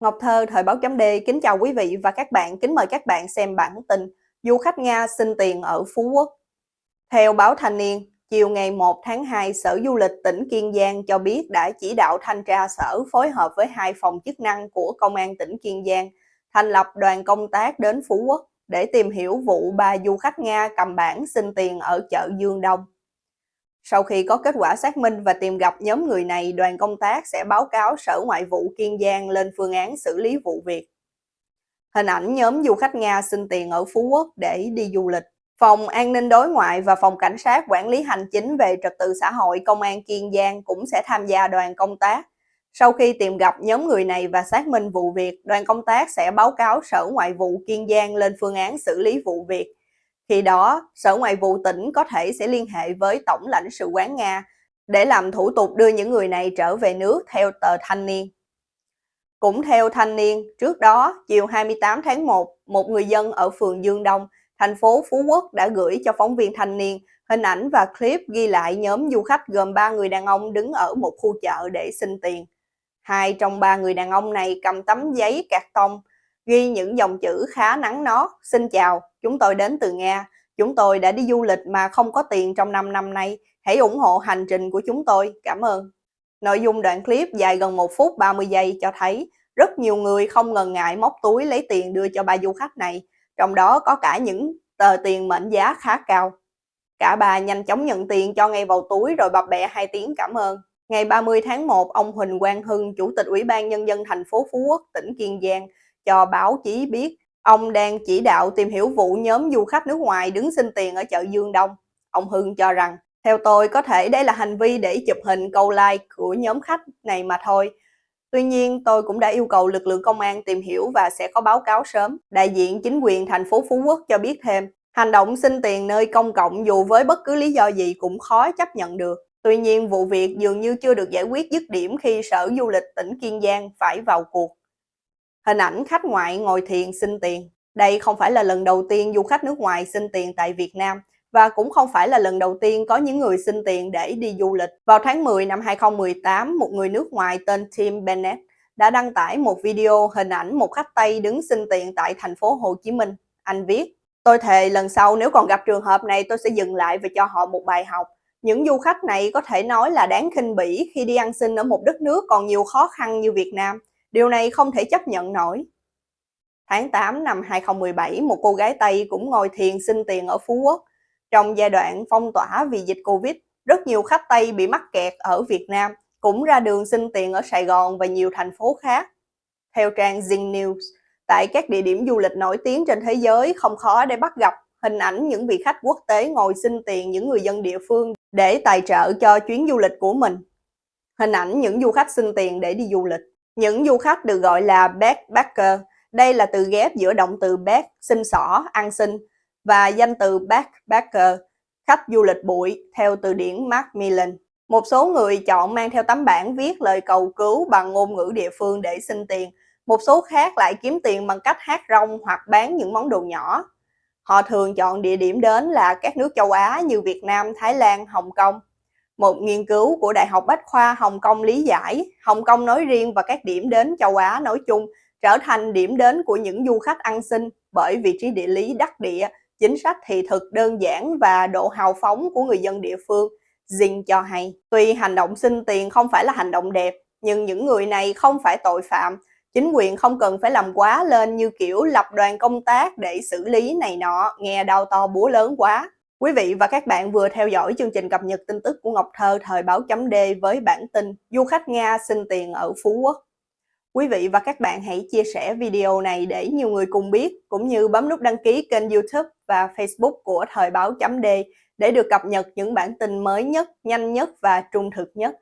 Ngọc Thơ, Thời báo chấm D, kính chào quý vị và các bạn, kính mời các bạn xem bản tin Du khách Nga xin tiền ở Phú Quốc. Theo báo Thanh niên, chiều ngày 1 tháng 2, Sở Du lịch tỉnh Kiên Giang cho biết đã chỉ đạo thanh tra sở phối hợp với hai phòng chức năng của Công an tỉnh Kiên Giang thành lập đoàn công tác đến Phú Quốc để tìm hiểu vụ ba du khách Nga cầm bản xin tiền ở chợ Dương Đông. Sau khi có kết quả xác minh và tìm gặp nhóm người này, đoàn công tác sẽ báo cáo Sở Ngoại vụ Kiên Giang lên phương án xử lý vụ việc. Hình ảnh nhóm du khách Nga xin tiền ở Phú Quốc để đi du lịch. Phòng An ninh đối ngoại và Phòng Cảnh sát Quản lý Hành chính về trật tự xã hội Công an Kiên Giang cũng sẽ tham gia đoàn công tác. Sau khi tìm gặp nhóm người này và xác minh vụ việc, đoàn công tác sẽ báo cáo Sở Ngoại vụ Kiên Giang lên phương án xử lý vụ việc khi đó, Sở Ngoại vụ tỉnh có thể sẽ liên hệ với Tổng lãnh sự quán Nga để làm thủ tục đưa những người này trở về nước theo tờ Thanh niên. Cũng theo Thanh niên, trước đó, chiều 28 tháng 1, một người dân ở phường Dương Đông, thành phố Phú Quốc đã gửi cho phóng viên Thanh niên hình ảnh và clip ghi lại nhóm du khách gồm 3 người đàn ông đứng ở một khu chợ để xin tiền. Hai trong ba người đàn ông này cầm tấm giấy cạc tông, ghi những dòng chữ khá nắng nót, xin chào, chúng tôi đến từ Nga, chúng tôi đã đi du lịch mà không có tiền trong 5 năm nay, hãy ủng hộ hành trình của chúng tôi, cảm ơn. Nội dung đoạn clip dài gần 1 phút 30 giây cho thấy rất nhiều người không ngần ngại móc túi lấy tiền đưa cho ba du khách này, trong đó có cả những tờ tiền mệnh giá khá cao. Cả bà nhanh chóng nhận tiền cho ngay vào túi rồi bập bẹ hai tiếng cảm ơn. Ngày 30 tháng 1, ông Huỳnh Quang Hưng, Chủ tịch Ủy ban Nhân dân thành phố Phú Quốc, tỉnh Kiên Giang, cho báo chí biết ông đang chỉ đạo tìm hiểu vụ nhóm du khách nước ngoài đứng xin tiền ở chợ Dương Đông. Ông Hưng cho rằng, theo tôi có thể đây là hành vi để chụp hình câu like của nhóm khách này mà thôi. Tuy nhiên, tôi cũng đã yêu cầu lực lượng công an tìm hiểu và sẽ có báo cáo sớm. Đại diện chính quyền thành phố Phú Quốc cho biết thêm, hành động xin tiền nơi công cộng dù với bất cứ lý do gì cũng khó chấp nhận được. Tuy nhiên, vụ việc dường như chưa được giải quyết dứt điểm khi Sở Du lịch tỉnh Kiên Giang phải vào cuộc. Hình ảnh khách ngoại ngồi thiền xin tiền. Đây không phải là lần đầu tiên du khách nước ngoài xin tiền tại Việt Nam và cũng không phải là lần đầu tiên có những người xin tiền để đi du lịch. Vào tháng 10 năm 2018, một người nước ngoài tên Tim Bennett đã đăng tải một video hình ảnh một khách Tây đứng xin tiền tại thành phố Hồ Chí Minh. Anh viết, tôi thề lần sau nếu còn gặp trường hợp này tôi sẽ dừng lại và cho họ một bài học. Những du khách này có thể nói là đáng khinh bỉ khi đi ăn xin ở một đất nước còn nhiều khó khăn như Việt Nam. Điều này không thể chấp nhận nổi. Tháng 8 năm 2017, một cô gái Tây cũng ngồi thiền xin tiền ở Phú Quốc. Trong giai đoạn phong tỏa vì dịch Covid, rất nhiều khách Tây bị mắc kẹt ở Việt Nam, cũng ra đường xin tiền ở Sài Gòn và nhiều thành phố khác. Theo trang Zing News, tại các địa điểm du lịch nổi tiếng trên thế giới không khó để bắt gặp hình ảnh những vị khách quốc tế ngồi xin tiền những người dân địa phương để tài trợ cho chuyến du lịch của mình. Hình ảnh những du khách xin tiền để đi du lịch. Những du khách được gọi là backpacker. Đây là từ ghép giữa động từ back, xin xỏ, ăn xin và danh từ backpacker, khách du lịch bụi theo từ điển Macmillan. Một số người chọn mang theo tấm bảng viết lời cầu cứu bằng ngôn ngữ địa phương để xin tiền. Một số khác lại kiếm tiền bằng cách hát rong hoặc bán những món đồ nhỏ. Họ thường chọn địa điểm đến là các nước châu Á như Việt Nam, Thái Lan, Hồng Kông. Một nghiên cứu của Đại học Bách khoa Hồng Kông lý giải, Hồng Kông nói riêng và các điểm đến châu Á nói chung trở thành điểm đến của những du khách ăn xin bởi vị trí địa lý đắc địa, chính sách thị thực đơn giản và độ hào phóng của người dân địa phương. Jin cho hay, tuy hành động xin tiền không phải là hành động đẹp, nhưng những người này không phải tội phạm. Chính quyền không cần phải làm quá lên như kiểu lập đoàn công tác để xử lý này nọ, nghe đau to búa lớn quá. Quý vị và các bạn vừa theo dõi chương trình cập nhật tin tức của Ngọc Thơ thời báo chấm D với bản tin Du khách Nga xin tiền ở Phú Quốc. Quý vị và các bạn hãy chia sẻ video này để nhiều người cùng biết, cũng như bấm nút đăng ký kênh youtube và facebook của thời báo chấm D để được cập nhật những bản tin mới nhất, nhanh nhất và trung thực nhất.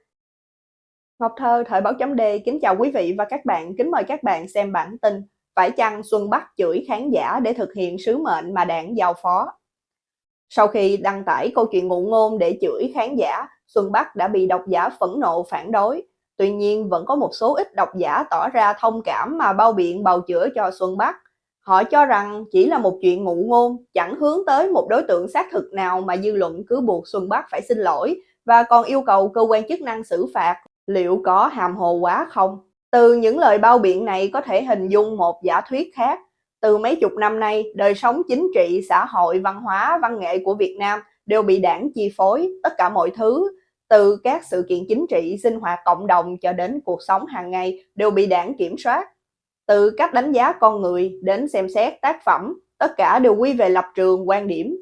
Ngọc Thơ thời báo chấm D kính chào quý vị và các bạn, kính mời các bạn xem bản tin Phải chăng Xuân Bắc chửi khán giả để thực hiện sứ mệnh mà đảng giao phó? Sau khi đăng tải câu chuyện ngụ ngôn để chửi khán giả, Xuân Bắc đã bị độc giả phẫn nộ phản đối. Tuy nhiên vẫn có một số ít độc giả tỏ ra thông cảm mà bao biện bào chữa cho Xuân Bắc. Họ cho rằng chỉ là một chuyện ngụ ngôn, chẳng hướng tới một đối tượng xác thực nào mà dư luận cứ buộc Xuân Bắc phải xin lỗi và còn yêu cầu cơ quan chức năng xử phạt. Liệu có hàm hồ quá không? Từ những lời bao biện này có thể hình dung một giả thuyết khác. Từ mấy chục năm nay, đời sống chính trị, xã hội, văn hóa, văn nghệ của Việt Nam đều bị đảng chi phối, tất cả mọi thứ, từ các sự kiện chính trị, sinh hoạt cộng đồng cho đến cuộc sống hàng ngày đều bị đảng kiểm soát. Từ cách đánh giá con người đến xem xét tác phẩm, tất cả đều quy về lập trường, quan điểm.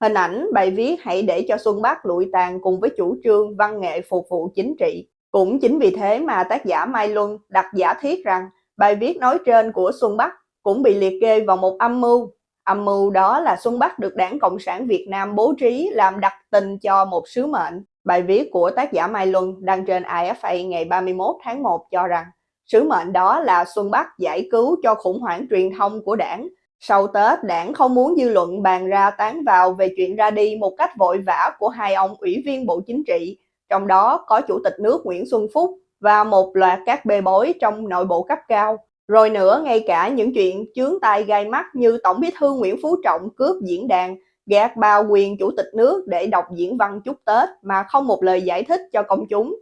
Hình ảnh bài viết hãy để cho Xuân Bắc lụi tàn cùng với chủ trương văn nghệ phục vụ chính trị. Cũng chính vì thế mà tác giả Mai Luân đặt giả thiết rằng bài viết nói trên của Xuân Bắc cũng bị liệt kê vào một âm mưu. Âm mưu đó là Xuân Bắc được Đảng Cộng sản Việt Nam bố trí làm đặc tình cho một sứ mệnh. Bài viết của tác giả Mai Luân đăng trên IFA ngày 31 tháng 1 cho rằng sứ mệnh đó là Xuân Bắc giải cứu cho khủng hoảng truyền thông của đảng. Sau Tết, đảng không muốn dư luận bàn ra tán vào về chuyện ra đi một cách vội vã của hai ông ủy viên Bộ Chính trị, trong đó có Chủ tịch nước Nguyễn Xuân Phúc và một loạt các bê bối trong nội bộ cấp cao. Rồi nữa, ngay cả những chuyện chướng tai gai mắt như Tổng bí thư Nguyễn Phú Trọng cướp diễn đàn, gạt bao quyền chủ tịch nước để đọc diễn văn chúc Tết mà không một lời giải thích cho công chúng.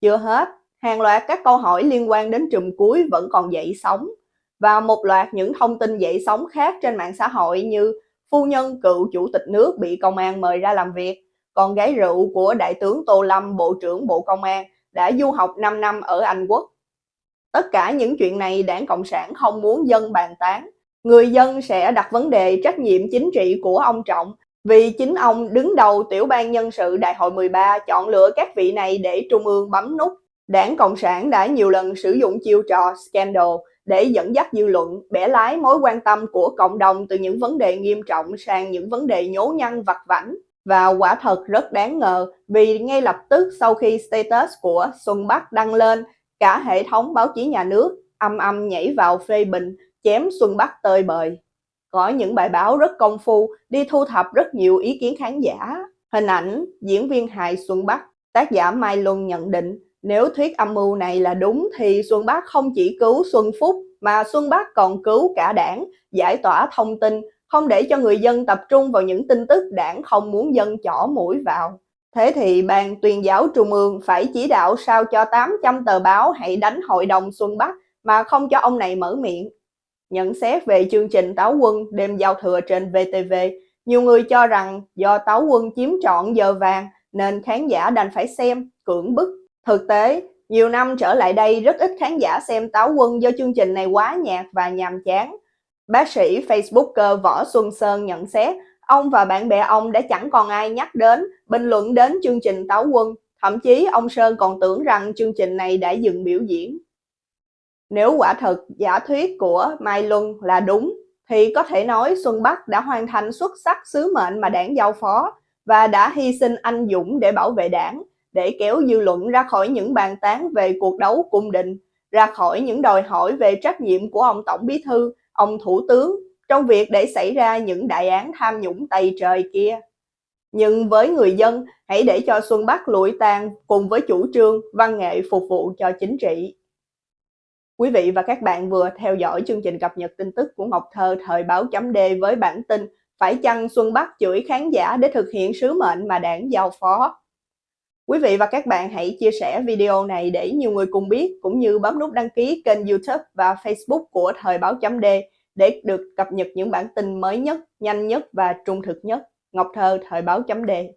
Chưa hết, hàng loạt các câu hỏi liên quan đến trùm cuối vẫn còn dậy sóng và một loạt những thông tin dậy sóng khác trên mạng xã hội như phu nhân cựu chủ tịch nước bị công an mời ra làm việc, con gái rượu của đại tướng Tô Lâm, Bộ trưởng Bộ Công an đã du học 5 năm ở Anh Quốc. Tất cả những chuyện này đảng Cộng sản không muốn dân bàn tán. Người dân sẽ đặt vấn đề trách nhiệm chính trị của ông Trọng vì chính ông đứng đầu tiểu ban nhân sự đại hội 13 chọn lựa các vị này để trung ương bấm nút. Đảng Cộng sản đã nhiều lần sử dụng chiêu trò scandal để dẫn dắt dư luận, bẻ lái mối quan tâm của cộng đồng từ những vấn đề nghiêm trọng sang những vấn đề nhố nhăn vặt vảnh. Và quả thật rất đáng ngờ vì ngay lập tức sau khi status của Xuân Bắc đăng lên, cả hệ thống báo chí nhà nước âm âm nhảy vào phê bình, chém Xuân Bắc tơi bời. Có những bài báo rất công phu đi thu thập rất nhiều ý kiến khán giả. Hình ảnh diễn viên hài Xuân Bắc, tác giả Mai Luân nhận định nếu thuyết âm mưu này là đúng thì Xuân Bắc không chỉ cứu Xuân Phúc mà Xuân Bắc còn cứu cả đảng, giải tỏa thông tin, không để cho người dân tập trung vào những tin tức đảng không muốn dân chỏ mũi vào. Thế thì Ban tuyên giáo Trung ương phải chỉ đạo sao cho 800 tờ báo hãy đánh hội đồng Xuân Bắc mà không cho ông này mở miệng. Nhận xét về chương trình Táo Quân đêm giao thừa trên VTV, nhiều người cho rằng do Táo Quân chiếm trọn giờ vàng nên khán giả đành phải xem, cưỡng bức. Thực tế, nhiều năm trở lại đây rất ít khán giả xem Táo Quân do chương trình này quá nhạt và nhàm chán. Bác sĩ Facebooker Võ Xuân Sơn nhận xét ông và bạn bè ông đã chẳng còn ai nhắc đến, bình luận đến chương trình Táo Quân. Thậm chí ông Sơn còn tưởng rằng chương trình này đã dừng biểu diễn. Nếu quả thật giả thuyết của Mai Luân là đúng, thì có thể nói Xuân Bắc đã hoàn thành xuất sắc sứ mệnh mà đảng giao phó và đã hy sinh anh dũng để bảo vệ đảng, để kéo dư luận ra khỏi những bàn tán về cuộc đấu cung định, ra khỏi những đòi hỏi về trách nhiệm của ông Tổng Bí Thư, ông Thủ tướng trong việc để xảy ra những đại án tham nhũng tày trời kia. Nhưng với người dân, hãy để cho Xuân Bắc lụi tàn cùng với chủ trương văn nghệ phục vụ cho chính trị. Quý vị và các bạn vừa theo dõi chương trình cập nhật tin tức của Ngọc Thơ thời báo chấm D với bản tin Phải chăng Xuân Bắc chửi khán giả để thực hiện sứ mệnh mà đảng giao phó? Quý vị và các bạn hãy chia sẻ video này để nhiều người cùng biết, cũng như bấm nút đăng ký kênh youtube và facebook của Thời báo chấm D để được cập nhật những bản tin mới nhất, nhanh nhất và trung thực nhất. Ngọc Thơ, Thời báo chấm đề.